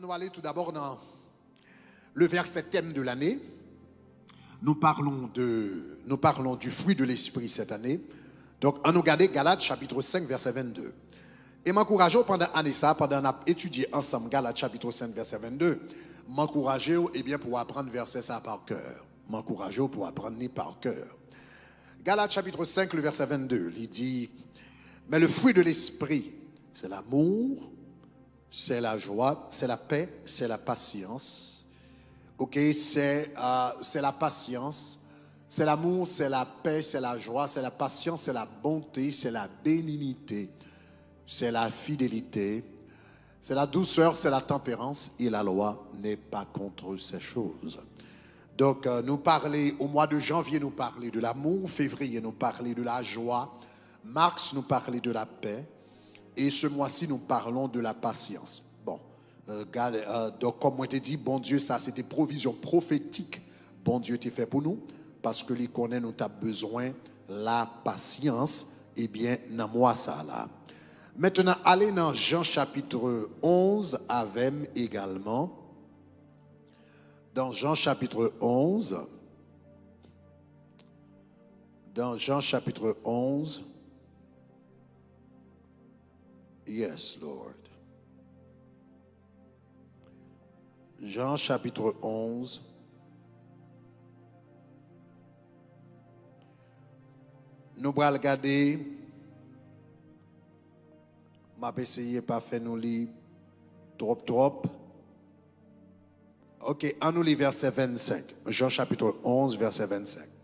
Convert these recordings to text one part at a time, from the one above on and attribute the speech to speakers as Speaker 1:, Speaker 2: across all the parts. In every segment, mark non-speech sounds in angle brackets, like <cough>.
Speaker 1: On va aller tout d'abord dans le verset thème de l'année. Nous parlons, de, nous parlons du fruit de l'esprit cette année. Donc, on nous regarde Galates chapitre 5, verset 22. Et m'encourageons pendant l'année ça, pendant qu'on a étudié ensemble Galates chapitre 5, verset 22, m'encourager eh pour apprendre verset ça par cœur. M'encourager pour apprendre par cœur. Galates chapitre 5, le verset 22, il dit, mais le fruit de l'esprit, c'est l'amour, c'est la joie, c'est la paix, c'est la patience. Ok, c'est euh, la patience, c'est l'amour, c'est la paix, c'est la joie, c'est la patience, c'est la bonté, c'est la bénignité, c'est la fidélité, c'est la douceur, c'est la tempérance, et la loi n'est pas contre ces choses. Donc, euh, nous parler, au mois de janvier, nous parler de l'amour, février, nous parler de la joie, mars, nous parler de la paix, et ce mois-ci, nous parlons de la patience. Bon, euh, euh, donc comme moi t'ai dit, bon Dieu, ça c'était provision prophétique. Bon Dieu t'es fait pour nous, parce que les nous avons besoin la patience. Eh bien, dans moi ça là. Maintenant, allez dans Jean chapitre 11 avec également. Dans Jean chapitre 11. Dans Jean chapitre 11. Yes, Lord. Jean chapitre 11. Nous allons regarder. Je vais essayer pas faire nous lire trop trop. Ok, en nous lit verset 25. Jean chapitre 11, verset 25.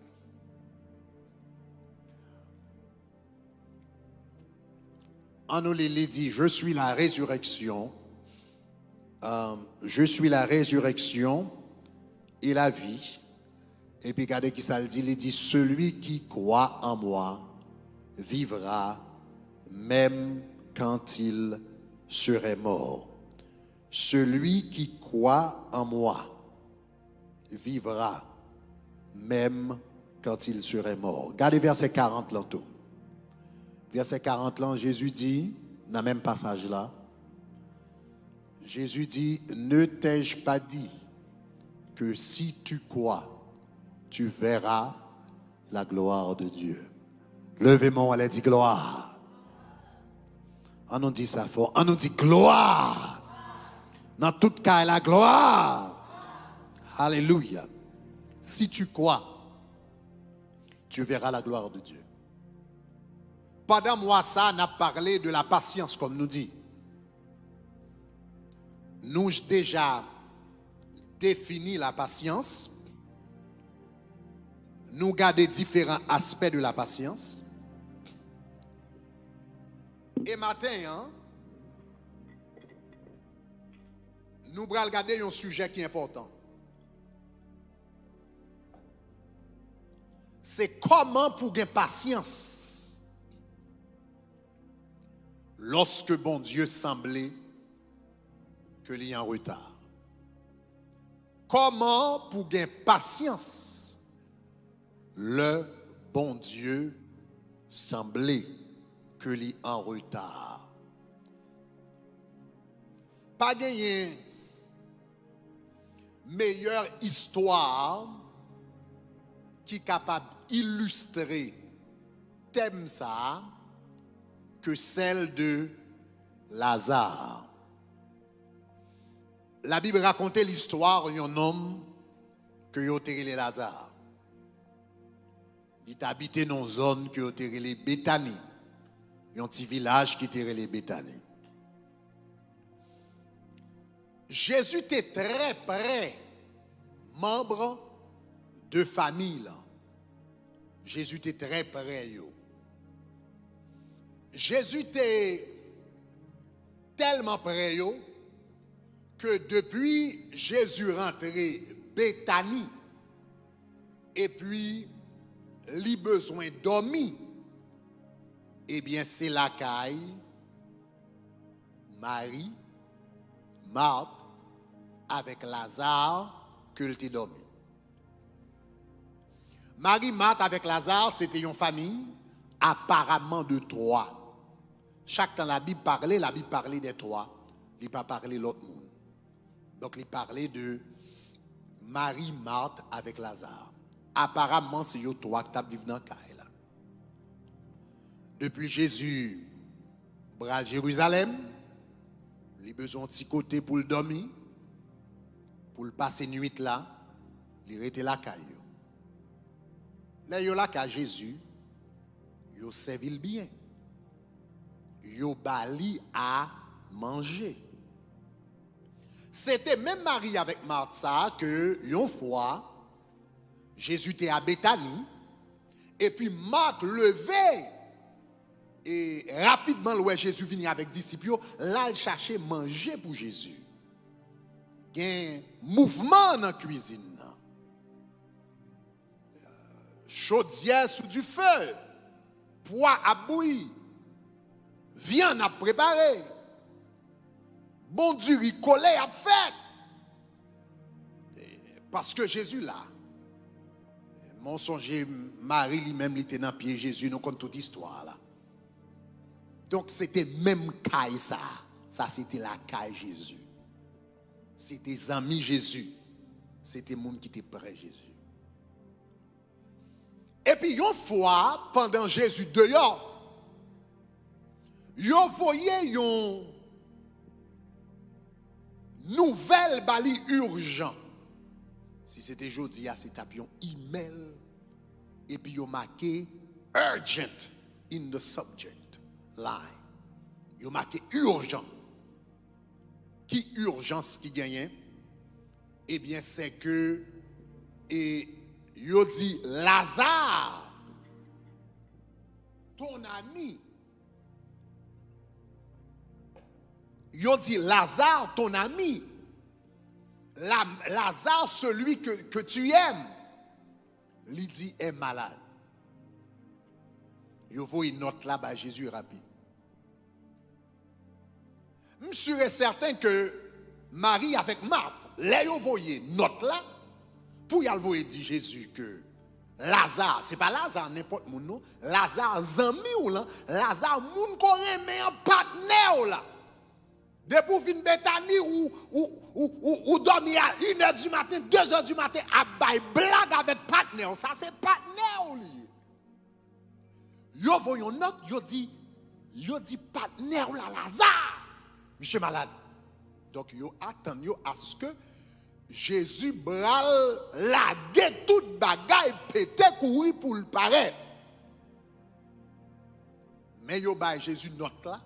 Speaker 1: Les dit, je suis la résurrection, euh, je suis la résurrection et la vie. Et puis regardez qui ça le dit, il dit, celui qui croit en moi vivra même quand il serait mort. Celui qui croit en moi vivra même quand il serait mort. Regardez verset 40 l'entour verset 40 là, Jésus dit, dans le même passage là, Jésus dit, ne t'ai-je pas dit que si tu crois, tu verras la gloire de Dieu? Levez-moi, elle dit gloire. On nous dit ça fort. On nous dit gloire. Dans tout cas, la gloire. Alléluia. Si tu crois, tu verras la gloire de Dieu. Pendant moi, ça, on a parlé de la patience, comme nous dit. Nous déjà défini la patience. Nous gardons différents aspects de la patience. Et matin, hein, nous allons regarder un sujet qui est important. C'est comment pour gagner patience lorsque bon Dieu semblait que l'il y a en retard. Comment pour gagner patience le bon Dieu semblait que l'il en retard? Pas gagner meilleure histoire qui est capable d'illustrer thème ça que celle de Lazare. La Bible racontait l'histoire d'un homme que les Lazare. Il habitait dans une zone que les Béthanie. Un petit village qui était les Béthanie. Jésus était très près, membre de famille. Jésus était très près. Jésus était tellement près que depuis Jésus rentré Béthanie et puis les besoin dormir, eh bien c'est la caille Marie, Marthe avec Lazare le dormi. Marie, Marthe avec Lazare, c'était une famille apparemment de trois. Chaque temps la Bible parlait, la Bible parlait des trois. Il pas parler l'autre monde. Donc, il parlait de Marie, Marthe avec Lazare. Apparemment, c'est eux trois qui vivent dans le là. Depuis Jésus, bras Jérusalem, il a besoin de côté pour le dormir, pour le passer nuit là, il était là caille. Là, il là qu'à Jésus, il servi bien. Il bali à manger. C'était même Marie avec Martha que, une fois, Jésus était à Bethanie, et puis Marc levé, et rapidement, le Jésus venu avec disciples, là, il cherchait manger pour Jésus. Il y a un mouvement dans la cuisine. Chaudière sous du feu, poids à bouillir, viande à préparer bon Dieu, il collait à faire. Parce que Jésus là, mon Marie lui-même, il était dans pied Jésus, nous compte toute histoire là. Donc c'était même caille ça. Ça c'était la caille Jésus. C'était amis Jésus. C'était monde qui était près Jésus. Et puis une fois, pendant Jésus dehors, yo voyait yon nouvelle bali urgent. Si c'était jeudi, c'est tapion email et puis yo marqué urgent in the subject line. Yo marqué urgent. Qui urgence qui gagne? Eh bien, c'est que et yo dit Lazare, ton ami, Ils dit Lazare, ton ami. Lazare, celui que, tu aimes. Il dit est malade. Il faut une note là-bas, Jésus rapide. Je suis certain que Marie avec Marthe, vous voyez note là, pour y aller dit Jésus que Lazare, ce n'est pas Lazare n'importe où, non. Lazare, zami ou là, Lazare, moun qu'on aime un partenaire là. Depuis fin Bethany ou, ou, dormir à 1h du matin, 2h du matin, à bailler blague avec partenaire. Ça, c'est partenaire. Yo voyons note, yo dit, yo dit partenaire la Lazare. Monsieur malade. Donc, yo attend yo à ce que Jésus bral la toute bagaille pété courir pour le paraître. Mais yo bail Jésus note là.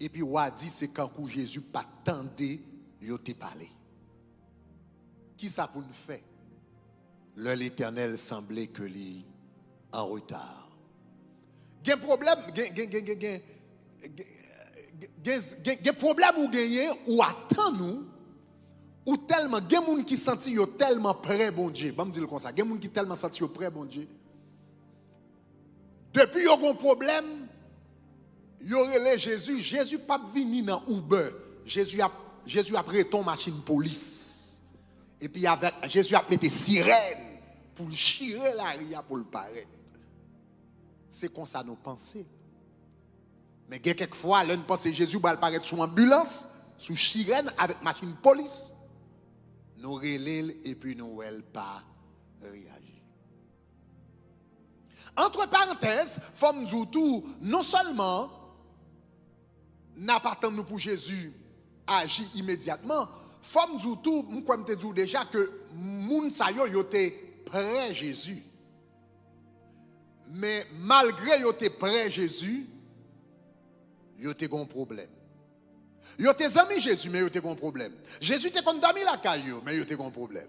Speaker 1: Et puis, dit, c'est quand Jésus pas tendé, il te parlé. Qui ça pour nous faire? L'éternel semblait que lui en retard. Il y a un problème, un problème ou gagner ou attend nous ou tellement il y a des gens qui sentent tellement près bon Dieu. Me dire comme ça, il y a des gens qui tellement sentent près bon Dieu. Depuis il y a un problème y aurait Jésus, Jésus pas venu dans Uber. Jésus a Jésus a pris ton machine police. Et puis avec Jésus a mis sirène pour chirer la ria pour le paraître. C'est comme ça nous pensons. Mais quelquefois, là, nous pensons Jésus va paraître sous ambulance, sous sirène avec machine police. Nous relève et puis nous ne pas réagir. Entre parenthèses, Femme tout, non seulement n'a pas pour Jésus agir immédiatement, femme nous tout, moi te dis déjà que moun sa yo yo près Jésus. Mais malgré yo te près Jésus, yo te un problème. Yo te amis Jésus mais yo te un problème. Jésus te condamné la caillou mais yo te un problème.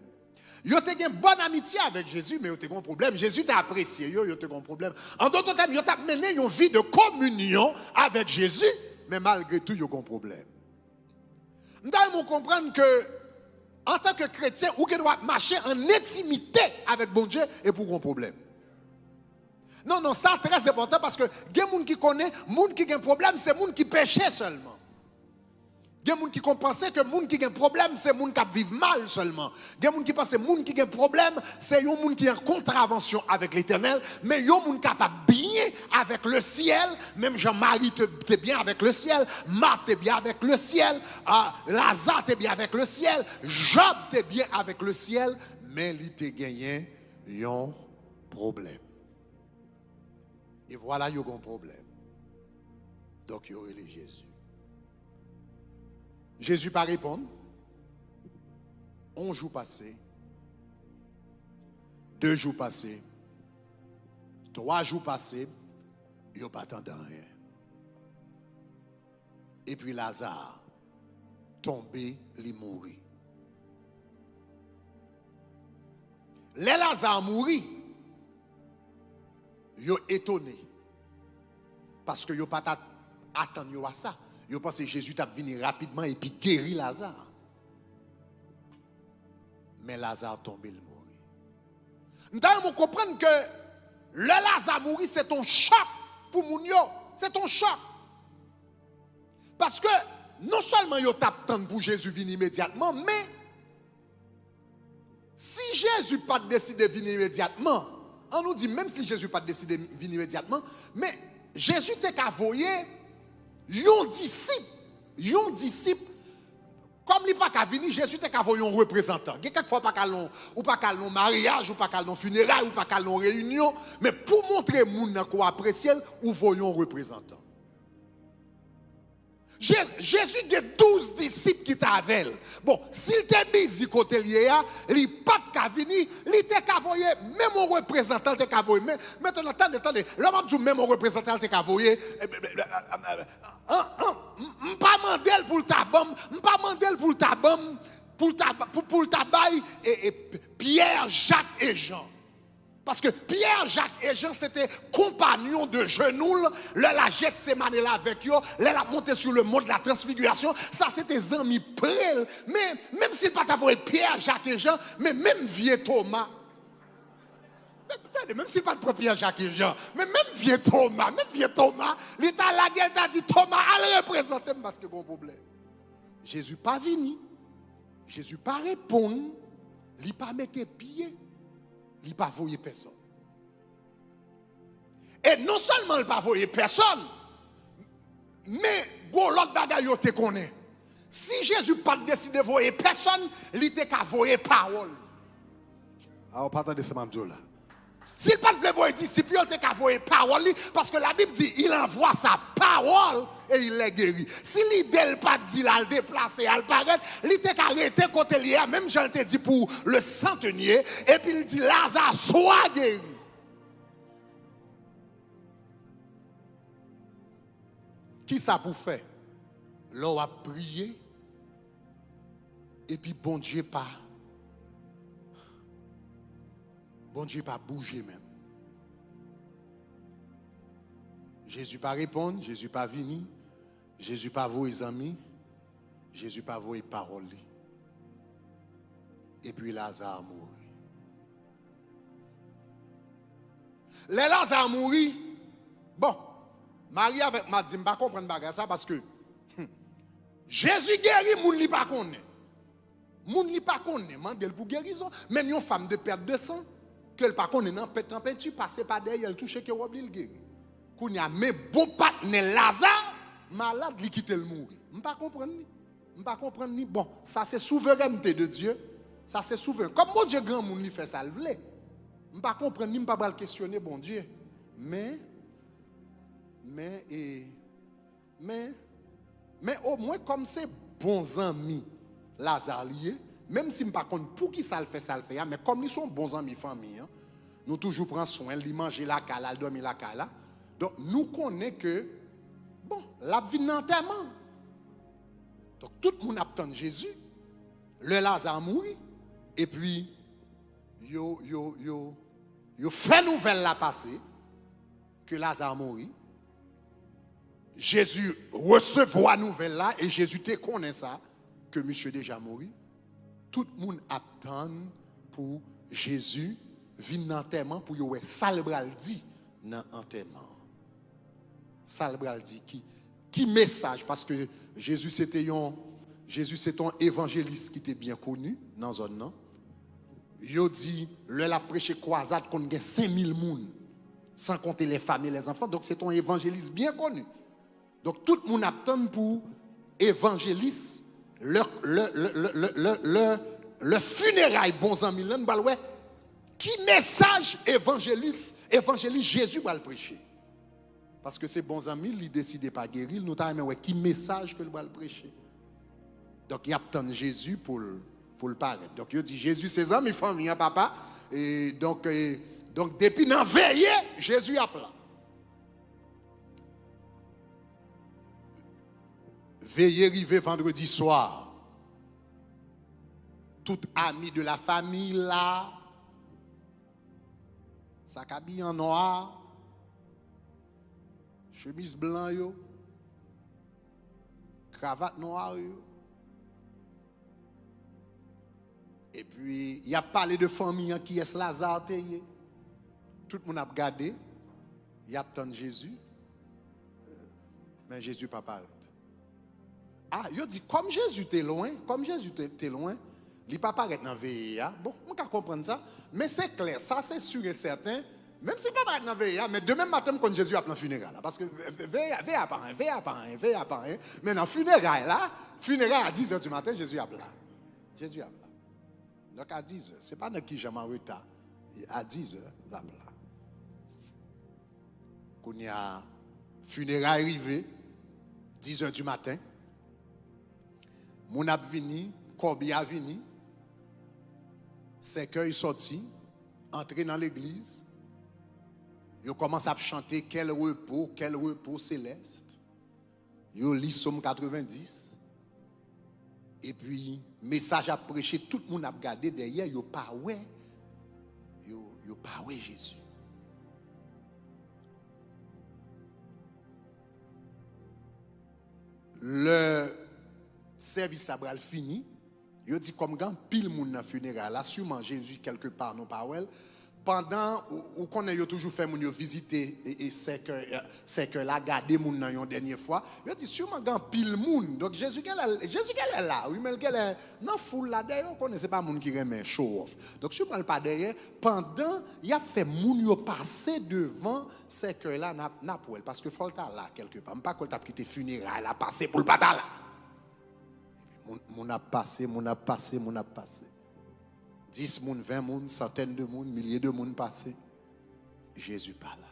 Speaker 1: Yo te une bonne amitié avec Jésus mais yo te un problème. Jésus t'a apprécié yo yo te un problème. En d'autres termes, yo t'a mené une vie de communion avec Jésus mais malgré tout, il y a un problème. Nous devons comprendre que, en tant que chrétien, vous doit marcher en intimité avec bon Dieu et pour un problème. Non, non, ça très important parce que les gens qui connaissent, les gens qui ont un problème, c'est les gens qui péchent seulement. Il y a des gens qui pensent que les gens qui ont un problème, c'est les gens qui vivent mal seulement. Il y a des gens qui pensent que les gens qui ont un problème, c'est les gens qui ont une contravention avec l'éternel. Mais des gens qui sont bien avec le ciel. Même Jean-Marie est bien avec le ciel. Marthe est bien avec le ciel. Ah, Lazare est bien avec le ciel. Job est bien avec le ciel. Mais il a gagné un problème. Et voilà, il y a un problème. Donc, il y aurait les Jésus. Jésus pas répondre. Un jour passé, deux jours passés, trois jours passés, il n'y a pas rien. Et puis Lazare, tombé, il mourit. Les Lazare mourit, ils étonné. Parce que ils pas attendu à ça. Je pense que Jésus t'a venu rapidement et puis guéri Lazare. Mais Lazare tombé, il mourit. Nous comprendre que le Lazare mourit, c'est un choc pour Mounio. C'est un choc. Parce que non seulement il t'attend pour Jésus venir immédiatement, mais si Jésus pas décidé de venir immédiatement, on nous dit même si Jésus pas décidé de venir immédiatement, mais Jésus t'a envoyé Yon disciple, yon disciple, comme il pas qu'à venir, Jésus t'a qu'à un représentant. Quelquefois pas qu'à ou pas qu'à mariage, ou pas qu'à funérailles, ou pas qu'à réunion, mais pour montrer moun qu'on apprécie, ou voyons représentant. Jésus a 12 disciples qui étaient Bon, s'il était busy côté lié, il pas de venir, il était qu'à même un représentant était qu'à Mais Maintenant, attendez, attendez, l'homme dit même un représentant était qu'à voyer. pas mandel pour le tabac, pas mandel pour le tabac, pour le tabac Pierre, Jacques et Jean. Parce que Pierre, Jacques et Jean, c'était compagnons de genoux. Le la jette ces là avec eux. Le la monté sur le mont de la transfiguration. Ça, c'était amis près. Mais même s'il pas Pierre, Jacques et Jean, mais même vieux Thomas. même s'il pas de Pierre, Jacques et Jean, mais même vieux Thomas, même vieux Thomas, l'état la gueule t'a dit Thomas, allez représenter parce que bon problème. Jésus pas venu. Jésus pas répondre. Il pas mettre pied il n'a pas voyé personne. Et non seulement il n'a pas voyé personne, mais l'autre bagaille te connaît. Si Jésus n'a pas décidé de voyer personne, il était qu'à voyer parole. Alors, ah, pas de ce là. S'il pas de voir disciple, il qu'à voyer parole parce que la Bible dit il envoie sa parole et il les guérit. Si l'idée pas dit là, le déplacer, il paraît, il était arrêté côté lié, même j'en te dit pour le centenier, et puis il dit Lazare, soit guéri. Qui ça pour faire? L'on a prié, et puis bon Dieu pas. Bon Dieu pas bouger même. Jésus pas répondre, Jésus pas venir. Jésus pas vos amis, Jésus pas vos paroles. Et puis Lazare mourit. Les Lazare mourit. Bon, Marie avec m'a dit, pas comprendre ça parce que hum, Jésus guérit, moun li pas connaît. Moun li pas connaît, mandel pour guérison, même une femme de perte de sang que le pas connaît non en peinture passer par derrière, elle touche que oublie le guérir. Kounya mais bon partenaire Lazare malade, il quitte le mourir. Je ne pas comprendre. Je pas comprendre ni. Bon, ça c'est souveraineté de Dieu. Ça c'est souverain. Comme mon Dieu grand monde fait ça le voulait. Je pas comprendre ni pas pas questionner bon Dieu. Mais mais et mais mais au moins comme c'est bons amis Lazare même si je ne pas pour qui ça le fait ça le fait hein, mais comme ils sont bons amis famille hein, nous toujours prenons soin de manger la cala, dormir la cala. Donc nous connaissons que Bon, la vie d'enterrement. Donc tout le monde attend Jésus. Le Lazare mouru. Et puis, yo, yo, yo, yo fait nouvelle la passée que Lazare mouru. Jésus recevoir nouvelle là et Jésus te connaît ça que monsieur déjà mouru. Tout le monde attend pour Jésus venir l'enterrement pour yo salbral dit dans l'enterrement dit qui, qui message, parce que Jésus c'était un, Jésus c'est un évangéliste qui était bien connu dans zone non? Il dit le la prêché croisade qu'on a 5000 personnes sans compter les femmes et les enfants donc c'est un évangéliste bien connu. Donc tout le monde attend pour évangéliste le le funérail bons amis qui message évangéliste évangéliste Jésus va le prêcher? Parce que ses bons amis, ils décident pas guérir, nous avons qui message que va le prêcher? Donc il attend Jésus pour pour le paraître. Donc il dit Jésus ses amis, famille, hein, papa et donc donc depuis dans veillé, Jésus a Veillez arrivé vendredi soir. Tout ami de la famille là, ça habille en noir, chemise blanc cravate noire Et puis, il y a parlé de famille qui est Lazare Tout le monde a regardé. Il y a tant Jésus. Euh, mais Jésus pas parlé. Ah, il dit, comme Jésus était loin, comme Jésus était loin, il ne pas paraître dans VIA. Bon, on peut comprendre ça. Mais c'est clair, ça c'est sûr et certain. Même si pas paraître dans VIA, mais demain matin, quand Jésus a le funérail, parce que VIA pas un, VIA pas un, VIA pas un. Mais funérail, là, funérail à 10h du matin, Jésus a là. Jésus a là. Donc à 10h, ce n'est pas dans qui j'aime en. À 10h, là, là. Quand il y a funérailles arrivé, 10h du matin, mon a venu, Corbi a venu, c'est qu'il sorti, entré dans l'église, il commence à chanter quel repos, quel repos céleste. Il lit Somme 90. Et puis, message à prêcher, tout le monde a regardé derrière, il pas ouais, il pas ouais Jésus. Le service a fini. Il dit comme quand pile moun dans funérail là, Jésus quelque part non pas pendant ou qu'on a toujours fait moun visiter et, c'est que c'est que la garder moun nan une dernière fois il dit sûrement quand pile moun. Donc Jésus qu'elle Jésus qu'elle est là? Oui mais qu'elle est dans foule là derrière on connaît pas moun qui remet show off. Donc sûrement pas derrière pendant il a fait moun yo passer devant c'est que là n'a n'a parce que faut là quelque part. Pas qu'on t'a quitté funérailles là passer pour le pas là mon a passé, mon a passé, mon a passé. 10 moun, 20 moun, centaines de moun, milliers de moun passé. Jésus pas là.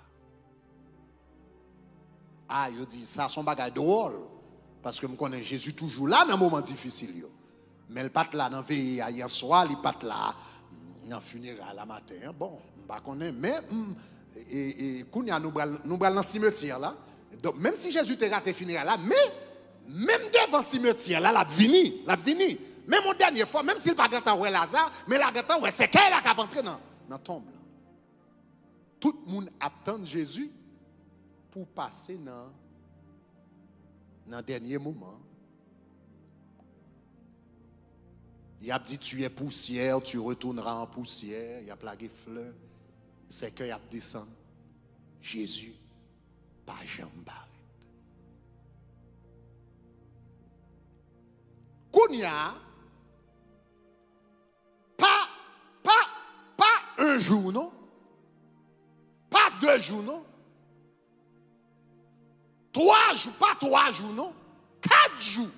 Speaker 1: Ah, il dit, ça son bagage drôle. Parce que je connais Jésus toujours là dans un moment difficile. Mais il pas là dans veille hier soir, il pas là dans funérail la matin. Bon, je connais mais hmm, et, et, nous nous dans cimetière là. Donc même si Jésus te raté funérail là, mais même devant le cimetière, là, la vini, la vini. Même au dernier fois, même s'il pas grand ouais Lazare, mais la grand c'est qu'elle a rentré dans la tombe. Tout le monde attend Jésus pour passer dans le dernier moment. Il a dit tu es poussière, tu retourneras en poussière. Il a plagué fleurs. C'est qu'il a descendu. Jésus, pas jambard. Pas un jour, non? Pas deux jours, non? Trois jours, pas trois jours, non? Quatre jours.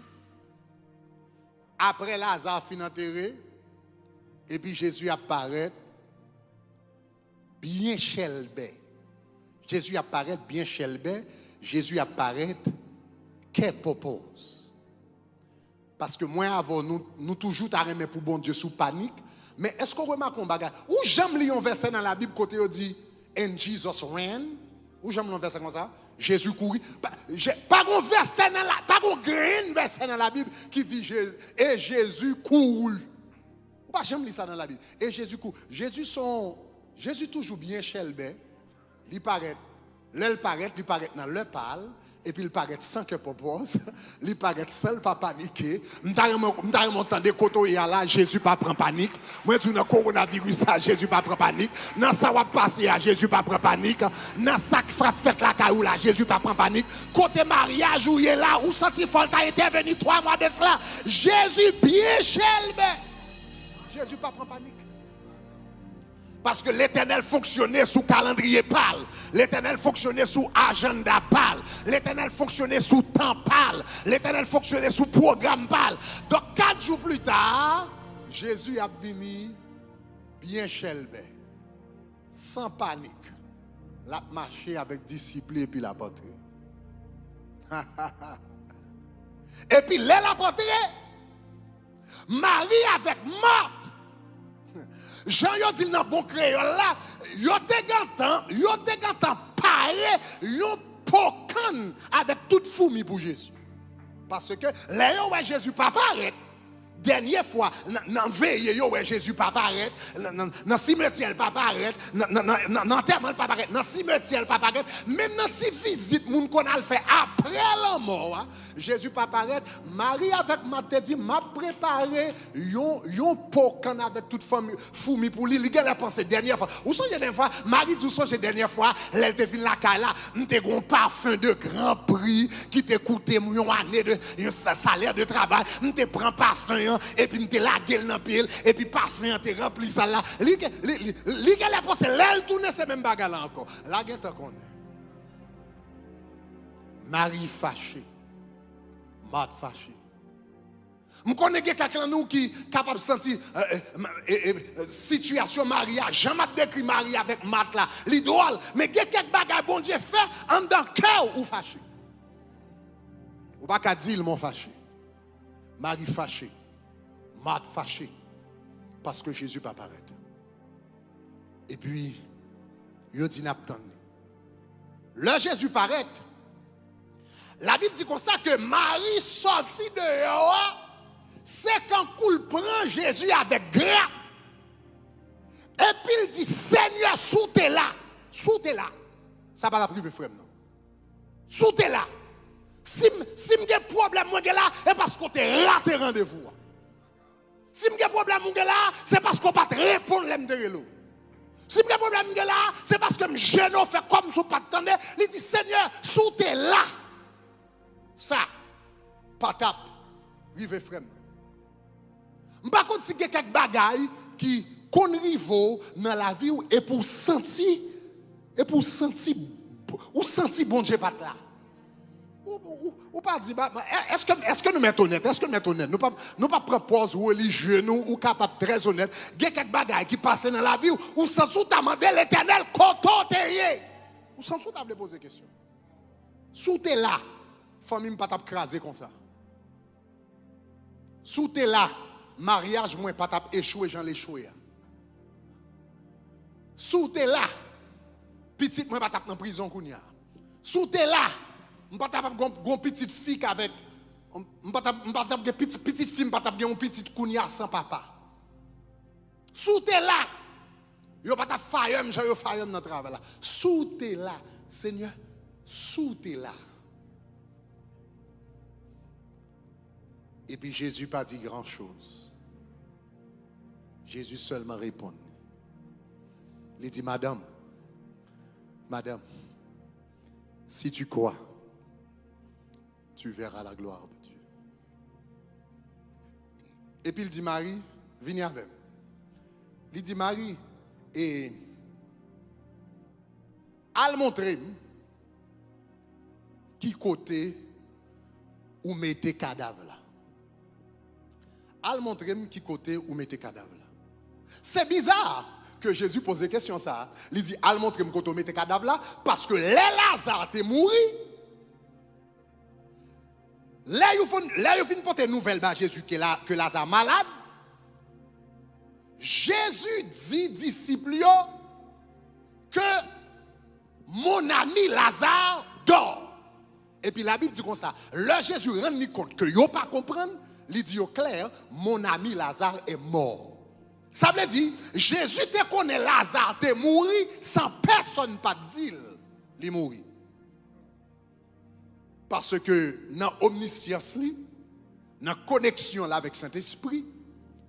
Speaker 1: Après Lazare fin enterré, et puis Jésus apparaît bien chelbé. Jésus apparaît bien chelbé. Jésus apparaît qu'est propose? Parce que moi, avant, nous, nous toujours t'arrêter pour bon Dieu sous panique. Mais est-ce qu'on remarque un bagage? Où j'aime lire un verset dans la Bible côté où dit And Jesus ran? Où j'aime un verset comme ça? Jésus courit. Pas un verset dans la pas grand verset dans la Bible qui dit et Jésus court. Ou pas j'aime lire ça dans la Bible. Et Jésus court. Jésus son Jésus toujours bien chelbé. Il paraît, l'aile paraît, il paraît dans le parle, et puis il paraît sans que propose, <laughs> il paraît seul, pas paniquer. M't'a m'entendre koto a là, Jésus pas prend panique. Moi tu dans coronavirus Jésus pas prend panique. Dans ça va passer à Jésus pas prend panique. Dans ça qui frappe fête la caillou là, Jésus pas prend panique. Côté mariage où il est là, où senti Folta intervenu trois mois de cela, Jésus bien chelbe. Jésus pas prend panique. Parce que l'éternel fonctionnait sous calendrier pâle. L'éternel fonctionnait sous agenda pâle. L'éternel fonctionnait sous temps pâle. L'éternel fonctionnait sous programme pâle. Donc, quatre jours plus tard, Jésus a venu bien chelbé, sans panique. La marché avec discipline et puis la <laughs> poterie. et puis, la poterie, Marie avec Marthe Jean yo dit dans bon créole là, yo te gantan, yo te gantan paré, yo pocan avec toute fourmi pour Jésus. Parce que là ouais Jésus pas paraître dernière fois, dans veille, Jésus pas paraître, dans cimetière pas paraître, dans enterrement pas paraître, dans cimetière pas paraître, même dans ces visites, qu'on a fait après la mort, hein, Jésus pas paraître, Marie avec Matthieu dit, m'a préparé yon pocan avec toute famille, fourmi pour lui, il a pensé dernière fois. Ou sont dernière fois, Marie dit, la dernière fois, elle te fin la kala, m'te un parfum de grand prix, qui te coûté une année de, un salaire de travail, m'te prend parfum, et puis me la gueule dans pile et puis parfum te rempli ça là li li qu'elle pensé l'aile tourner ces mêmes bagages là encore la gueule connaît Marie fâchée Marthe fâchée je connais quelqu'un nous qui est capable de sentir euh, euh, euh, situation mariage. Jamais décrit Marie avec Marthe là. L'idole. Mais il y a quelques bagages bon Dieu fait en dans cœur ou fâché. Ou pas qu'à dire mon fâché. Marie fâchée. Marthe fâché parce que Jésus pas paraître. Et puis, il dit. Le Jésus paraît. La Bible dit comme ça que Marie sortit de c'est quand il prend Jésus avec grâce. Et puis il dit, Seigneur, sous t'es là. Sous t'es là. Ça va la priver, frère, non? Sous t'es là. Si j'ai un problème, moi, là, c'est parce qu'on t'a raté rendez-vous. Si j'ai problème c'est parce qu'on pas répondre l'aime de. Si j'ai problème c'est parce que je ne fait comme si pas attendre. Il dit Seigneur, sous t'es là. Ça, patap, rive frère. Par contre, si quelques bagailles qui conrivent dans la vie et pour sentir, et pour sentir, ou sentir bon Dieu pas là. Ou, pas dire, bah, bah, est-ce que, est que nous mettons honnête? Est-ce que nous mettons honnête? Nous pas, nous pas propose religieux, nous, ou capable très honnête. Il y a quelques bagages qui passent dans la vie, ou sans tout demandé l'éternel, t'es Ou sans tout t'as poser question. Sous t'es là, famille pas t'as comme ça. Sous t'es là, mariage, moi pas t'as échoué, j'en échoué. Sous t'es là, petite, moi pas t'as en prison, Sous t'es là, ne pas une petite fille avec. Je ne pas une petite fille, je ne une petite kounia sans papa. Sous t'es là. Yo pas ta fayem, j'ai yo fayem dans travail là. Sous t'es là, Seigneur, sous t'es là. Et puis Jésus pas dit grand chose. Jésus seulement répond. Il dit, Madame, Madame, si tu crois, tu verras la gloire de Dieu. Et puis il dit, Marie, viens avec. Il dit, Marie, et al montrer qui côté où mettez cadavre là. Al montrer qui côté où mettez cadavre là. C'est bizarre que Jésus pose question ça. Il dit, al montrer côté où mettez cadavre là, parce que les Lazare t'es. Là, il faut porter nouvelle à Jésus que, la, que Lazare malade. Jésus dit disciples que mon ami Lazare dort. Et puis la Bible dit comme ça. Là, Jésus rend compte que yo pas comprendre. Il dit clair, mon ami Lazare est mort. Ça veut dire, Jésus te connaît Lazare, te mort sans personne pas dire, il est. Parce que dans l'omniscience, dans la connexion avec Saint-Esprit,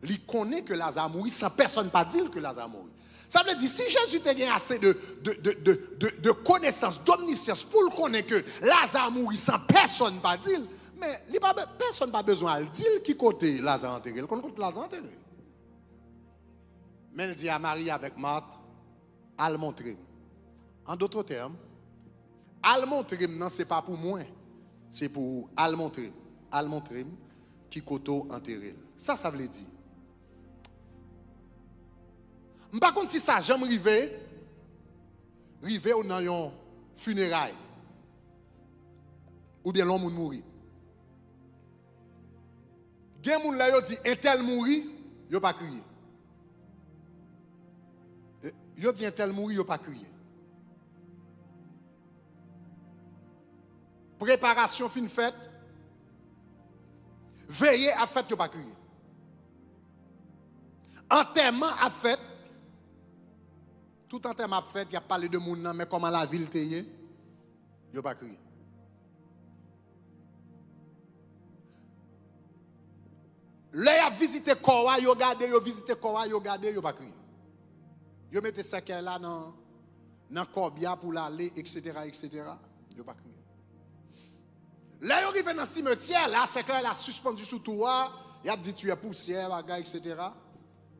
Speaker 1: il connaît que Lazare mourit sans personne pas dire que Lazare mourit. Ça veut dire, si Jésus t'a assez de, de, de, de, connaissance, d'omniscience pour le connaître que Lazare mourit sans personne pas dire, mais personne n'a besoin de dire qui côté Lazare enterré. Il connaît Lazare enterré. Mais il dit à Marie avec Marthe, à montrer. En d'autres termes, à le montrer, non, ce n'est pas pour moi, c'est pour le montrer. Qui côté enterré. Ça, ça veut dire. Par contre, si ça jamais arrivé, arrivé ou dans un funérail, ou bien l'homme mourit. Gen moun la yo dit un tel mouri, yo pas crier. Yo dit un tel mouri, yo pas crier. Préparation fin faite. Veillez à yo pas crier. Enterrement à fait. Tout enterrement à fait, il y a parlé de moun mais comment la ville te yo pas crier. Là, a visité Kowa, yo gardé, yo visité Kowa, yo gardé, yo pas crié. Yo mettez ça là dans dans Corbia pour l'aller, etc., etc. Yo pas crié. Là, yo arrive dans le cimetière, là, c'est qu'elle a suspendu sous toi, il a dit tu es poussière, etc.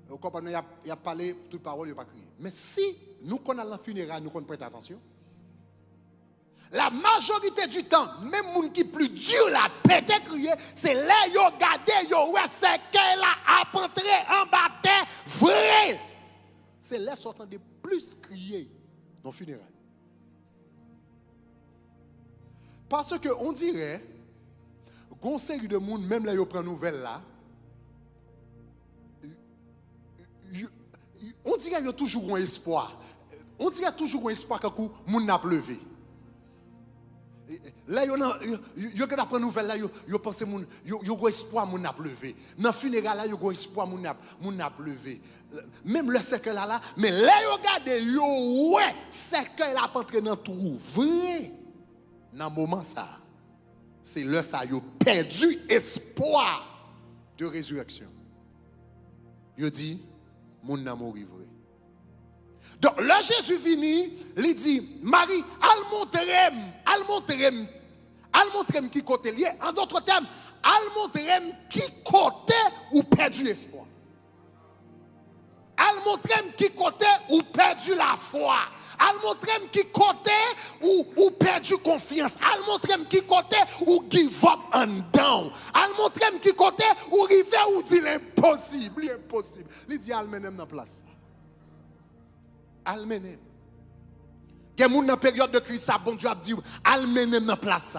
Speaker 1: Vous comprenez, il a, parlé toute parole, il pas crié. Mais si nous connaissons la funérailles, nous connaissons prêter attention. La majorité du temps, même les gens qui plus dur la pété crier, c'est là yo gardé yo ouais c'est qu'elle a entré en bataille vrai. C'est là sortant de plus crier dans le funérailles. Parce que on dirait qu'on série de monde même là yo prend nouvelle là on dirait qu'il y a toujours un espoir. On dirait toujours un espoir que le monde n'a levé. Là, yo que d'après nouvelle là, yo pense moun yo yo espoir moun a levé. Dans funérailles là, yo go espoir moun a moun a levé. Même le cercle là là, mais là yo regarde yo ouais, cercle là pas entré dans tout vrai. Dans moment ça, c'est là ça yo perdu espoir de résurrection. Yo dit moun n'a mourir vrai. Donc là, Jésus vini, il dit, Marie, al montrem, al montrem, qui côté. En d'autres termes, al montrem qui côté ou perdu l'espoir. Al montrem qui côté ou perdu la foi. Al montrem qui côté ou, ou perdu confiance. Al montrem qui côté ou give up and down. Al montrem qui côté ou river ou dit l'impossible, l'impossible. Il dit al menem dans place almenem. Il y a dans la période de crise, ça, bon Dieu a dit, almenem dans place.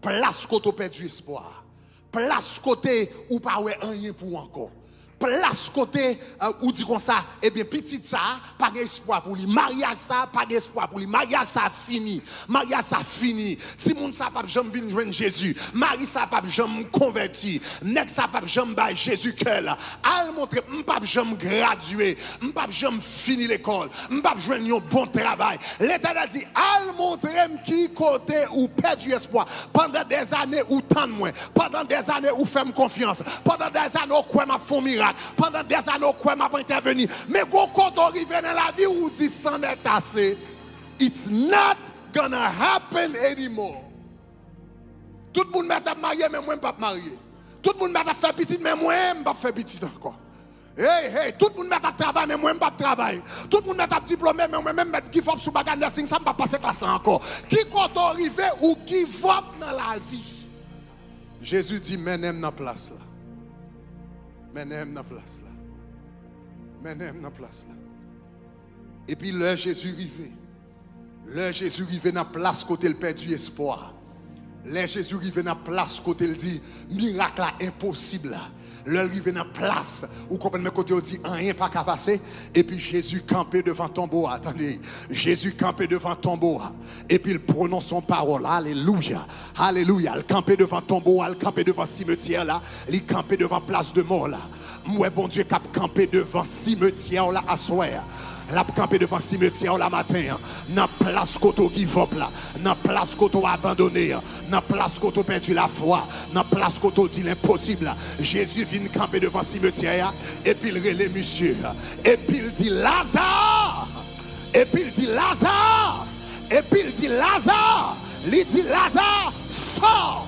Speaker 1: Place côté perdu espoir. Place côté ou pas rien pour encore place côté euh, ou dit comme ça, eh bien, petit ça, pas d'espoir pour lui. Mariage ça, pas d'espoir pour lui. Mariage ça fini. Mariage ça fini. Si moun ça pas jamais venir joindre Jésus. Marie ça pas jamais converti. Nek ça pas jamais ba Jésus cœur. Al montrer pas jamais gradué, pas jamais fini l'école, pas joindre un bon travail. L'Éternel dit al montrer qui côté ou perdu espoir pendant des années ou tant de moins. Pendant des années où fait confiance. Pendant des années où quoi m'a font miracle. Pendant des années, quoi m'a pas intervenu. Mais quand on arrive dans la vie où dit s'en est assez, it's not gonna happen anymore. Tout le monde m'a marié, mais moi, je ne pas marié. Tout le monde m'a fait petit, mais moi, je ne pas faire petit encore. Hey, hey, tout le monde m'a travail, mais moi, je ne pas travailler. Tout le monde m'a diplômé, mais moi, même qui faut sous bagage nursing, ça ne va pas passer classe encore. Qui quand on arrive ou qui va dans la vie? Jésus dit, mais dans la place là. Menem dans place là. Menem dans place là. Et puis là Jésus arrivé. Là Jésus arrivé dans place côté le perdu espoir. Là Jésus arrivé dans place côté il dit miracle impossible là. Là arrivé dans place où comprenez côté on dit rien pas qu'à passer. Et puis Jésus campé devant tombeau attendez. Jésus campé devant tombeau et puis il prononce son parole. Alléluia. Alléluia. Il campé devant tombeau il campé devant cimetière là. Il campé devant place de mort là. Moi bon Dieu cap campé devant cimetière là à soir La camper devant cimetière la matin. Dans place koto qui vop là. Dans place koto abandonné. Dans place koto perdu la foi. Dans place koto dit l'impossible. Jésus vient camper devant cimetière. Et puis il relève monsieur. Et puis il dit Lazare. Et puis il dit Lazare. Et puis il dit Lazare. Il dit Lazare, sors.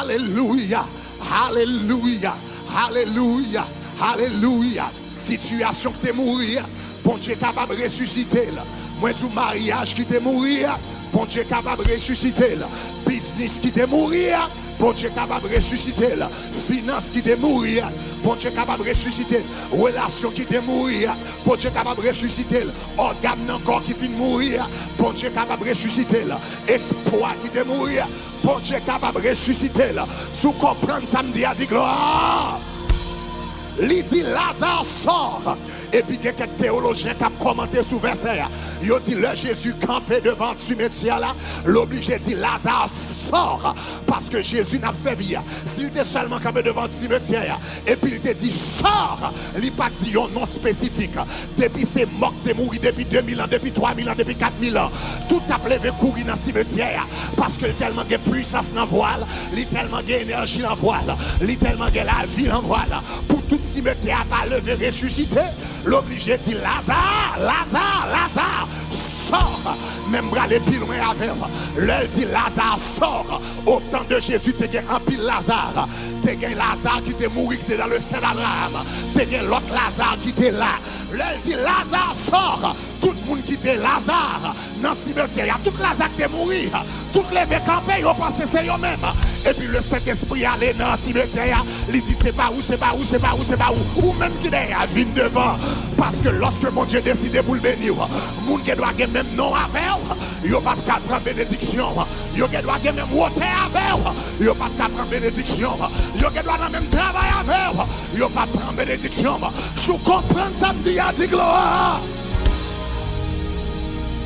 Speaker 1: Alléluia. Alléluia. Alléluia. Alléluia. Situation qui t'est mourir, bon Dieu capable de ressusciter. Moi, tout mariage qui t'est mourir, bon Dieu capable de ressusciter. Business qui t'est mourir, bon Dieu capable de ressusciter. Finance qui t'est mourir, bon Dieu capable de ressusciter. Relation qui t'est mourir, bon Dieu capable de ressusciter. Organe encore qui finit mourir, bon Dieu capable de ressusciter. Espoir qui t'est mourir, bon Dieu capable de ressusciter. Sous comprendre samedi à dit gloire. Li dit Lazare sort. Et puis, il y a quelques théologiens qui ont commenté sous verset. Ils ont dit, le Jésus campé devant le cimetière là, l'obligé dit Lazare sort. Parce que Jésus n'a pas servi. S'il était seulement campé devant le cimetière, et puis il te dit sort, il n'a pas dit un nom spécifique. Depuis c'est mort, t'es mouru depuis 2000 ans, depuis 3000 ans, depuis 4000 ans. Tout a levé courir dans le cimetière. Parce que tellement de puissance dans le voile, il tellement d'énergie dans le voile, il tellement de la vie dans le voile. Pour tout cimetière à pas lever, ressusciter, l'obligé dit Lazare, Lazare, Lazare, sort. Même bras les pieds loin avec. L'elle dit Lazare sort. Au temps de Jésus, tu as un pile Lazare. Tu as Lazare qui était mort, qui était dans le sein d'Abraham. Tu as l'autre Lazare qui était là. L'elle dit Lazare sort. Tout le monde qui était Lazare dans le cimetière. Tout Lazare qui est mort. Toutes les campés, ils ont pensé c'est eux-mêmes. Et puis le Saint-Esprit allait dans le cimetière. Il dit c'est pas où, c'est pas où, c'est pas où, c'est pas où. Ou même qui est à vine devant. Parce que lorsque mon Dieu décide pour le bénir, mon qui doit même nom avec il n'y a pas de prendre bénédiction. Il doit même water avec il n'y a pas de prendre bénédiction. Il doit même travail avec il n'y a pas de prendre bénédiction. Je comprends samedi, a dit gloire.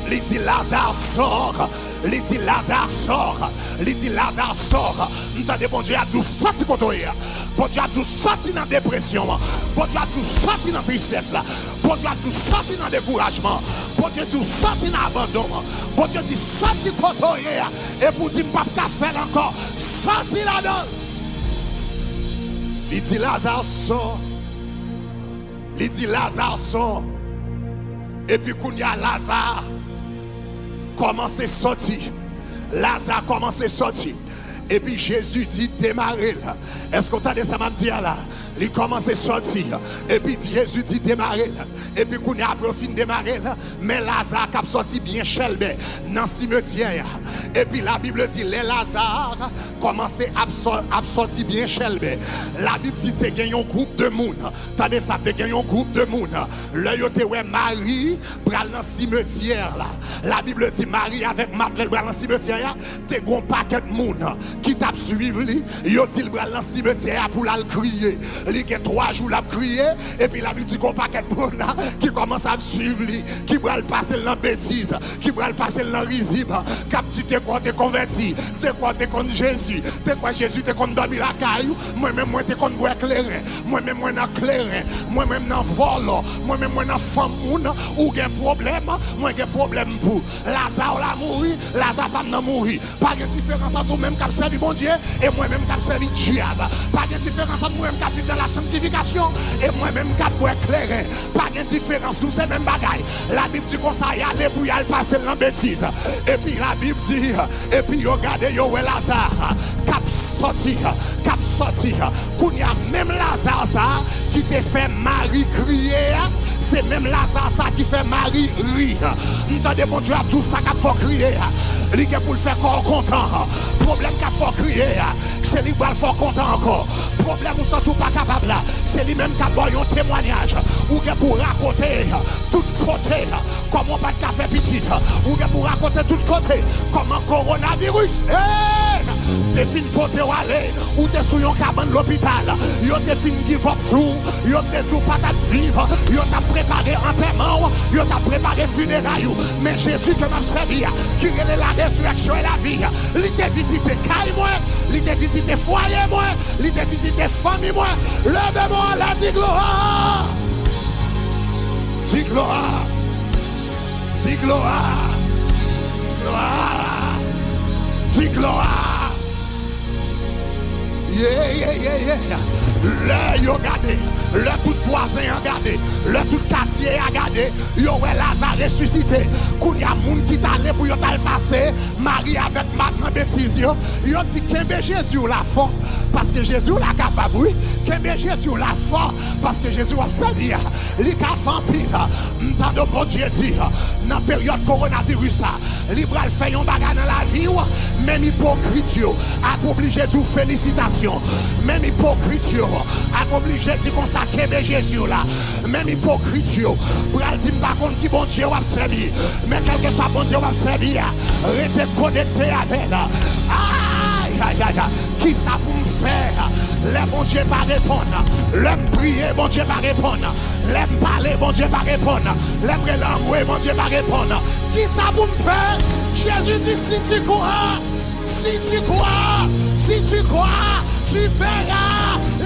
Speaker 1: Li di Lazare sor, li di Lazare sor, li di Lazare sor. Ntade bon diya tou soti koto ya. Bon diya tou soti nan depresyon. Bon diya tou soti nan tristesse la. Bon diya tou soti nan dekourajman. Bon diya tou soti nan abandon. Bon diya tou soti koto ya. E pou di mpap ka fer ankon. Soti la don. Li di Lazare sor. Li di Lazare sor. E pi koun ya Lazare. Commence à sortir. Lazare commence à sortir. Et puis Jésus dit démarrer là. Est-ce qu'on t'a dit ça m'a là? Il commence à sortir. Et puis Jésus dit démarrer. Et puis qu'on a fin démarrer. Mais Lazare a sorti bien chelbe dans le cimetière. Et puis la Bible dit les Lazare commençaient à sortir bien chelbe. La Bible dit tu gagné un groupe de monde. T'as ça, tu gagné un groupe de monde. Yo te ouais Marie bral dans le cimetière. La Bible dit Marie avec Madeleine bral dans le cimetière. T'es un paquet de monde qui t'a suivi, il dit le dans le cimetière pour la crier. Y a trois jours la crier, et puis la dit qu'on paquet de qui commence à suivre, qui va le passer dans bêtise, qui va le passer dans le risible, qui dit quoi t'es converti, t'es quoi t'es contre Jésus, t'es quoi Jésus t'es contre dormir la caillou, moi-même moi t'es contre boire éclairé, moi-même moi dans clairin, moi-même dans vol, moi-même moi dans femme ou un problème, moi j'ai problème pour. Lazare la mourir, Lazare pas mourir, pas de différence entre nous-mêmes servi mon Dieu et moi-même qui servi diable. Pas de différence entre moi-même qui dans la sanctification et moi-même qui pour éclairer. Pas de différence, tous ces mêmes. La Bible dit qu'on y aller pour y aller passer dans bêtise. Et puis la Bible dit, et puis regardez, yo, Lazare, cap sorti, cap sorti. Qu'on y a même Lazare ça, qui te fait Marie crier c'est même Lazare ça qui fait Marie rire. Nous avons mon Dieu à tout ça qu'il faut crier. Est pour le faire corps content. Problème qu'il faut crier. c'est lui qui va le faire content encore. Problème ou sans tout pas capable là, c'est lui-même qui a un témoignage. Ou qui pour raconter tout côté comment pas de café petit. Ou qui pour raconter tout côté comment coronavirus. Hey! te fin kote wale, ou te sou yon kaban l'opital, yo te fin give up sou, yo te sou patat vive, yo ta prepare anterman, yo ta prepare funerayou, men Jésus te mabsevia, ki rele la resurreksyon e la vi, li te visite kay mwen, li te visite fwaye mwen, li te visite fami mwen, leve mwen la di gloa, di gloa, di gloa, gloa, di gloa, Ye, ye, ye, ye. Le yo gade, le kout voisin an gade. Le tout katye a gade, yo we Laza resusite. Koun ya moun ki tale pou yo tal pase, mari avèk mat nan betiz yo. Yo di kembe Jezou la fon, paske Jezou la kapaboui. Kembe Jezou la fon, paske Jezou apseli. Ah. Li ka fampil, ah. mtan do bon diye di, ah. nan peryode koronavirus sa. Li pral fè yon baga nan la vi ou, men hipokrit yo, ak oblige di ou felicitasyon. Men hipokrit yo, ak oblige di kon sa kembe Jezou la. Men hipokrit yo, hipokrit yo, pral di mba kon ki bon Diyo ap sebi, men kelke sa bon Diyo ap sebi ya, ah, rete konekte avèl. Ah. Ay, ay, ay, ay, ki sa pou mfè, ah. le bon Diyo pa repon, le mpriye bon Diyo pa repon, le mpale bon Diyo pa repon, le mprelangwe bon Diyo pa repon, ki sa pou mfè, Jésus di si ti kwa, si ti kwa, si ti kwa, tu verras.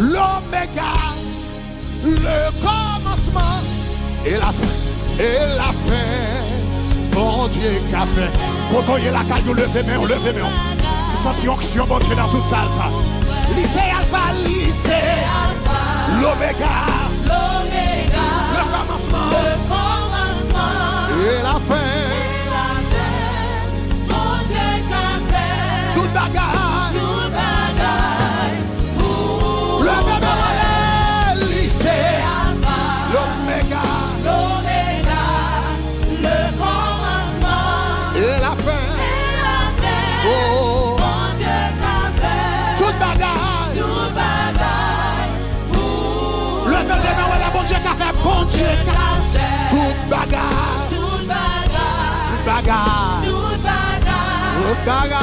Speaker 1: l'oméga, le commencement et la fin, et la fin. Bon Dieu qu'a fait. Quand on y est la caille, levez main, levez main. Senti onction, bon Dieu, dans toute salle, ça. Lycée Alpha, lycée Alpha. L'oméga,
Speaker 2: l'oméga.
Speaker 1: baga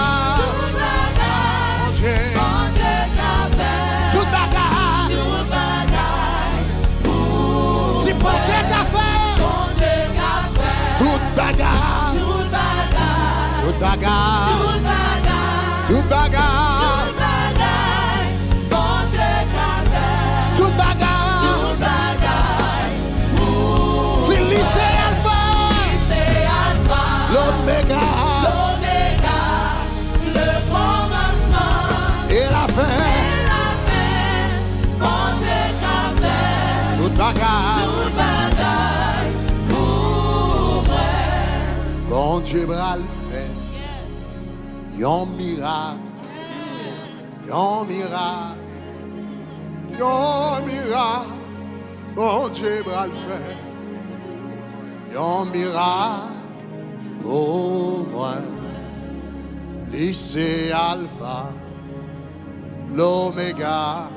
Speaker 1: Anje
Speaker 2: Tout baga
Speaker 1: Si bon
Speaker 2: Dje
Speaker 1: ka fe
Speaker 2: Tout
Speaker 1: baga
Speaker 2: Tout baga Dieu
Speaker 1: bral fait, yon miracle, yon miracle, yon miracle, bon Dieu bral fait, yon miracle pour moi, lycée Alpha, l'Oméga,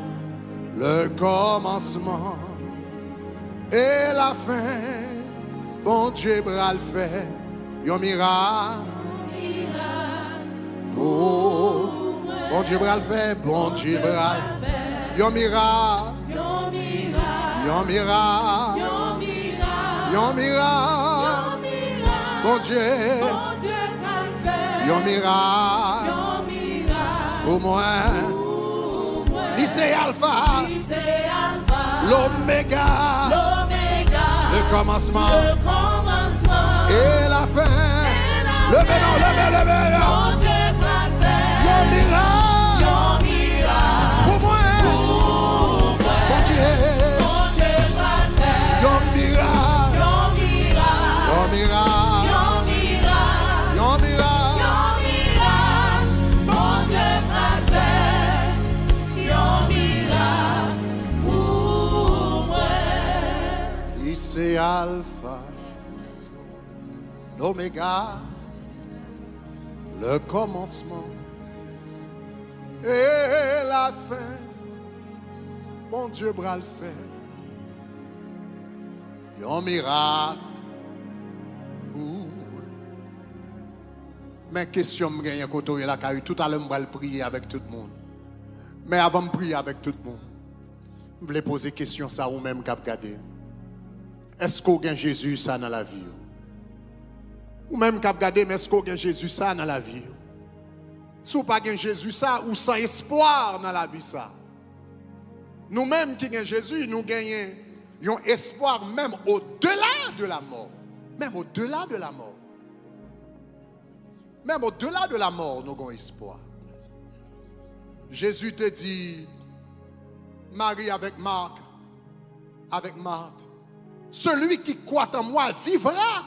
Speaker 1: le commencement et la fin, bon Dieu bral fait, yon miracle. Oh, bon Dieu bral fait, bon Dieu bral. Yon miracle,
Speaker 2: Yon miracle,
Speaker 1: yon miracle. Bon Dieu, yon miracle
Speaker 2: Yon miracle
Speaker 1: pour moi.
Speaker 2: pour moi.
Speaker 1: Lycée Alpha, l'Oméga,
Speaker 2: l'Oméga,
Speaker 1: le commencement.
Speaker 2: Le commencement
Speaker 1: et la fin. Levez, non, levez, levez.
Speaker 2: Bon Dieu.
Speaker 1: Yon miracle
Speaker 2: Yon miracle
Speaker 1: pour moi. Bon Dieu,
Speaker 2: fait.
Speaker 1: yon miracle,
Speaker 2: Yon miracle,
Speaker 1: yon miracle,
Speaker 2: yon miracle.
Speaker 1: yon miracle.
Speaker 2: Yon miracle, bon Dieu fait. Yon miracle pour moi.
Speaker 1: Lycée Alpha, l'Oméga, le commencement et la fin. Bon Dieu bras le fait. Yon miracle pour. Mais question me gagne côté là car tout à l'heure je vais prier avec tout le monde. Mais avant de prier avec tout le monde, je voulais poser question ça ou même cap. Est-ce qu'on Jésus ça dans la vie? Ou même cap garder mais est-ce qu'on gagne Jésus ça dans la vie? Si vous pas Jésus ça ou sans espoir dans la vie ça. Nous-mêmes qui gagnons Jésus, nous gagnons un espoir même au-delà de la mort. Même au-delà de la mort. Même au-delà de la mort, nous avons espoir. Jésus te dit, Marie avec Marc, avec Marthe, celui qui croit en moi vivra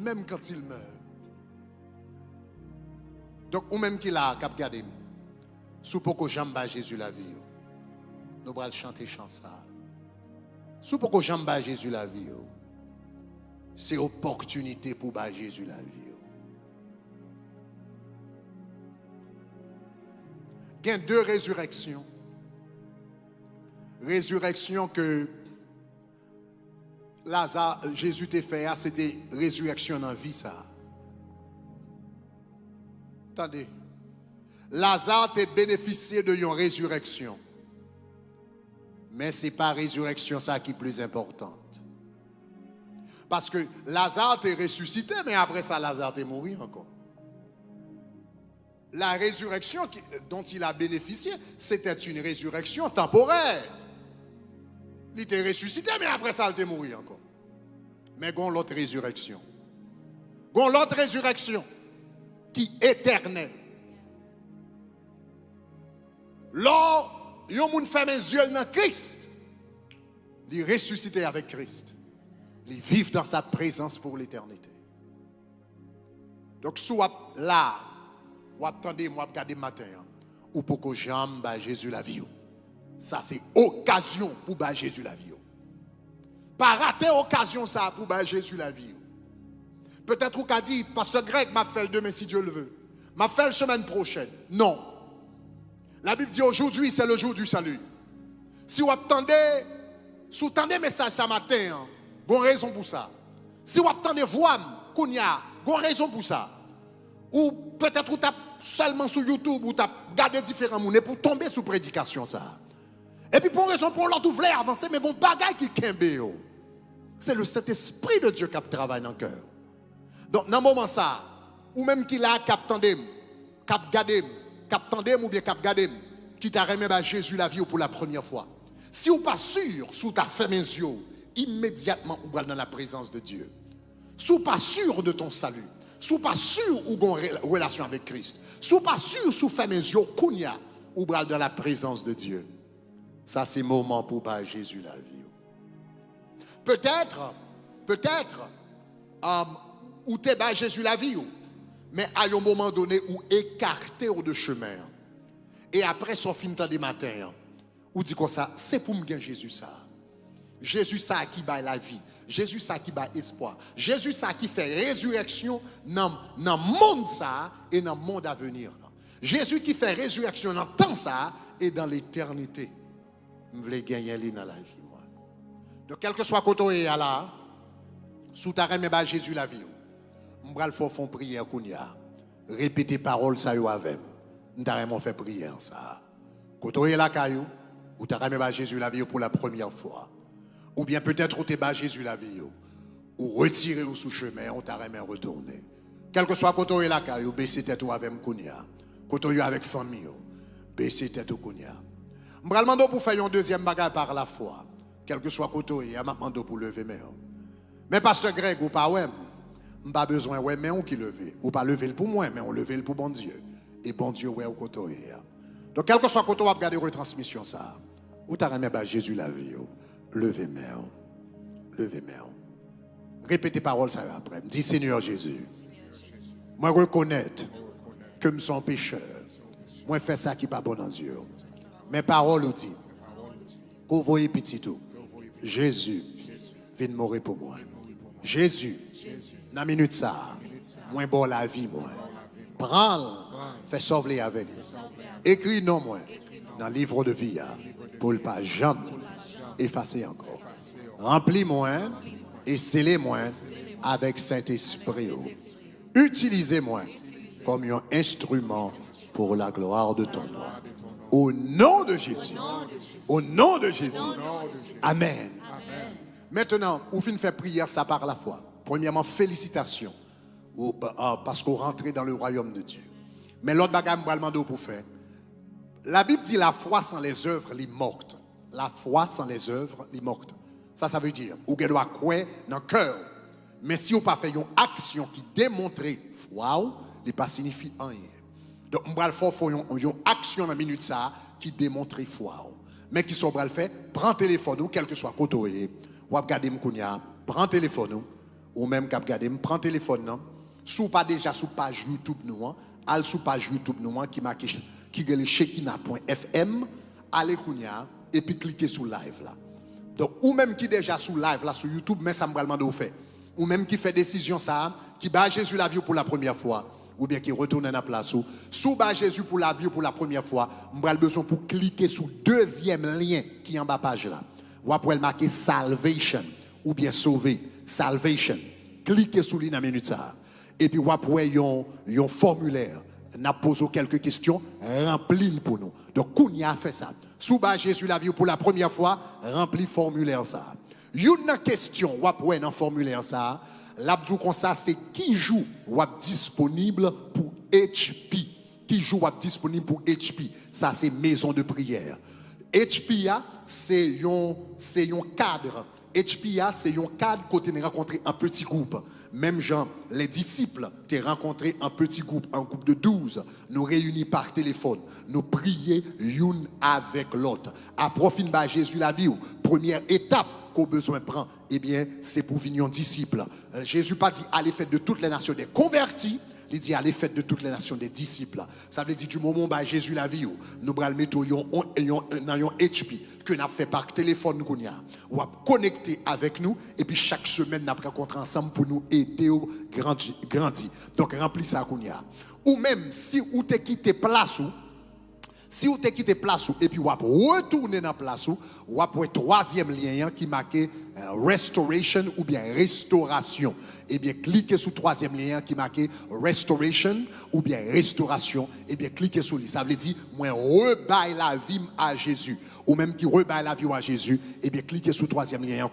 Speaker 1: même quand il meurt. Donc, ou même qu'il a cap gardé, sous pour que j'aime Jésus la vie, nous allons chanter chanson. Sous pour que j'aime Jésus la vie, c'est opportunité pour Jésus la vie. Il y a deux résurrections. Résurrection que Lazare, Jésus t'a fait, ah, c'était résurrection dans la vie, ça. Attendez. Lazare t'a bénéficié de une résurrection. Mais ce n'est pas résurrection ça qui est plus importante. Parce que Lazare t'est ressuscité, mais après ça, Lazare t'est mort encore la résurrection dont il a bénéficié, c'était une résurrection temporaire. Il était ressuscité, mais après ça, il était mort encore. Mais il l'autre résurrection. Il l'autre résurrection qui est éternelle. Lors, il a fait mes yeux dans Christ. Il ressuscité avec Christ. Il vit dans sa présence pour l'éternité. Donc, soit là, ou attendez, moi, regarder matin, hein. ou pour que j'aime Jésus la vie. Ça, c'est occasion pour Jésus la vie. Pas rater occasion ça pour Jésus la vie. Peut-être qu'on a dit, Pasteur Greg m'a fait le demain si Dieu le veut. M'a fait la semaine prochaine. Non. La Bible dit aujourd'hui, c'est le jour du salut. Si vous attendez, si vous attendez message ce matin, hein, vous avez raison pour ça. Si vous attendez voix, vous avez raison pour ça. Ou peut-être vous seulement sur YouTube ou as gardé différents monnaies pour tomber sous prédication ça. Et puis pour raison pour l'autre, vous voulez avancer, mais bon bagaille qui kembe C'est le Saint-Esprit de Dieu qui travaille dans le cœur. Donc dans ce moment ça, ou même qu'il a cap tandem, cap gardé, cap tandem ou bien cap gardé, qui t'a remis à Jésus la vie pour la première fois. Si vous pas sûr, sous ta fait mes yeux, immédiatement vous dans la présence de Dieu. Si vous pas sûr de ton salut, si vous pas sûr ou relation avec Christ, si pas sûr, sous fait mes yeux, kounya, ou dans la présence de Dieu. Ça, c'est moment pour pas Jésus la vie. Peut-être, peut-être, um, ou t'es bas Jésus la vie, mais à un moment donné, ou écarté de chemin. Et après son film des matin, ou dit comme ça, c'est pour me gagner Jésus ça. Jésus ça qui bat la vie. Jésus ça qui bat espoir. Jésus ça qui fait résurrection dans le monde ça et dans le monde à venir. Jésus qui fait résurrection dans le temps ça et dans l'éternité. Je veux gagner dans la vie. Donc, quel que soit côté à là, sous ta reine, Jésus la vie. Je vais faire prière. Répétez parole ça avec. Je vais faire prière ça. Côté là, caillou, ou ta reine, Jésus la vie pour la première fois. Ou bien peut-être où t'es bas Jésus la vie. Ou retirer ou sous chemin, on t'a remis retourner. Quel que soit côté la caille, ou baisser tête ou avec kounia. Côté avec famille, baisser tête ou kounia. Je demande pour faire un deuxième bagage par la foi. Quel que soit côté, je demande pour lever mes Mais pasteur Greg ou pas ouais, pas besoin ouais mais on qui lever. Ou pas lever pour moi, mais on lever pour bon Dieu. Et bon Dieu ouais au côté. Donc quel que soit côté, on va regarder retransmission ça. Ou t'as remis Jésus la vie. Levez main. Levez main. Répétez parole ça après. Dis Seigneur Jésus. Moi reconnaître que je suis pécheur. Moi fais ça qui n'est pas bon dans Dieu. Mes paroles ou dit. Vous voyez petit tout. Jésus vient mourir pour moi. Jésus, dans la minute ça, moi bon la vie moi. Prends, fais sauver avec. Écris non moi dans le livre de vie hein, pour ne pas jamais effacer encore. Remplis-moi et scellez-moi avec Saint-Esprit. Utilisez-moi comme un instrument pour la gloire de ton nom. Au nom de Jésus. Au nom de Jésus. Amen. Maintenant, ou fin faire prière, ça par la foi. Premièrement, félicitations. Ah, Parce qu'on rentre dans le royaume de Dieu. Mais l'autre bagage, je pour faire. La Bible dit la foi sans les œuvres, est morte. La foi sans les œuvres, est morte. Ça, ça veut dire, ou doit croire dans le cœur. Mais si vous pas fait une action qui démontre foi, il pas signifie rien. Donc, on va le faire une, action dans la minute ça qui démontre foi. Mais qui sont le faire, prends téléphone quel que soit côté, ou regarder m'kounya, prends téléphone ou, même cap regarder, prends téléphone non. Sous pas déjà sous page YouTube nous, hein, al sous page YouTube nous qui marque qui allez kounya et puis cliquez sur live là. Donc, ou même qui déjà sous live là sur YouTube, mais ça me va demander au fait. Ou même qui fait décision ça, qui bat Jésus la vie pour la première fois, ou bien qui retourne dans la place ou sous bas Jésus pour la vie pour la première fois, m'bral besoin pour cliquer sur deuxième lien qui est en bas page là. Ou après marquer salvation ou bien sauver, salvation. Cliquez sur lui dans minute ça. Et puis ou après yon yon formulaire n'a posé quelques questions, remplis pour nous. Donc, Kounia a fait ça. Sous bas Jésus la vie pour la première fois, remplis formulaire ça. Une question, ou après dans formulaire ça, l'abdou c'est qui joue ou disponible pour HP. Qui joue ou disponible pour HP. Ça, c'est maison de prière. HPA, c'est un, cadre. HPA, c'est un cadre côté nous rencontrer un petit groupe. Même Jean, les disciples, t'es rencontré un petit groupe, un groupe de 12. Nous réunis par téléphone. Nous prier l'une avec l'autre. Profit de Jésus la vie, première étape besoin prend, eh bien, c'est pour venir disciples. Euh, Jésus pas dit allez faire de toutes les nations des convertis, il dit allez faire de toutes les nations des disciples. Ça veut dire du moment où Jésus la vie, ou, nous allons mettre yon- dans un HP que nous fait par téléphone, nous ou à connecter avec nous, et puis chaque semaine, nous rencontré ensemble pour nous aider au grandir. Donc, remplis ça. Ou même, si vous t'es quitté place, ou, si vous avez quitté place et puis vous retourner dans place ou, vous avez troisième lien qui marque euh, restoration ou bien restauration. Et bien cliquez sur le troisième lien qui marque restoration ou bien restauration. Et bien cliquez sur lui. Ça veut dire, moi rebaille la vie à Jésus. Ou même qui rebaille la vie à Jésus. Et bien cliquez sur le troisième lien.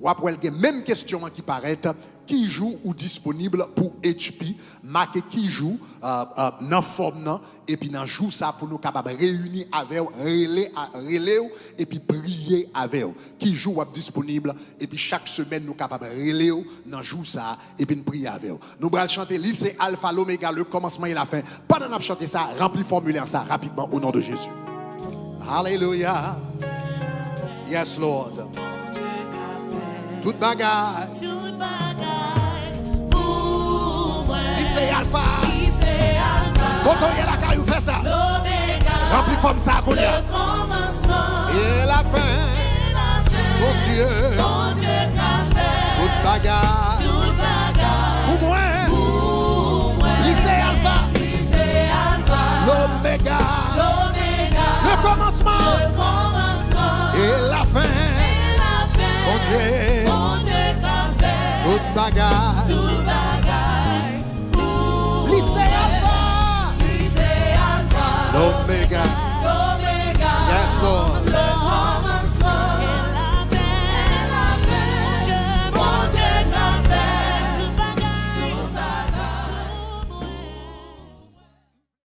Speaker 1: Ou après, il même question qui paraît qui joue ou disponible pour HP, marqué qui joue euh, euh, forme et puis dans joue ça pour nous capables réunir avec eux, relais et puis prier avec eux. Qui joue ou disponible et puis chaque semaine nous capables de relais eux, dans joue ça et puis nous prier avec eux. Nous allons chanter lycée alpha l'oméga le commencement et la fin. Pendant qu'on chanter ça, remplis formulaire ça rapidement au nom de Jésus. Alléluia. Yes Lord. Toute bagarre.
Speaker 2: Tout bagaille pour moi.
Speaker 1: Lycée alpha.
Speaker 2: Lycée Alpha,
Speaker 1: Quand on vous fait ça.
Speaker 2: l'Oméga,
Speaker 1: Remplis forme ça
Speaker 2: le commencement
Speaker 1: Et la fin, mon Dieu,
Speaker 2: Mon Dieu fait
Speaker 1: toute bagarre. Pour moi,
Speaker 2: pour moi.
Speaker 1: lycée alpha,
Speaker 2: Lycée Alpha,
Speaker 1: l'oméga,
Speaker 2: l'Oméga,
Speaker 1: le commencement.
Speaker 2: Le commencement.
Speaker 1: Et la fin,
Speaker 2: et la fin.
Speaker 1: mon Dieu,
Speaker 2: fait
Speaker 1: toute bagarre.
Speaker 2: pour
Speaker 1: Lycée alpha,
Speaker 2: Lycée Alpha,
Speaker 1: l'oméga,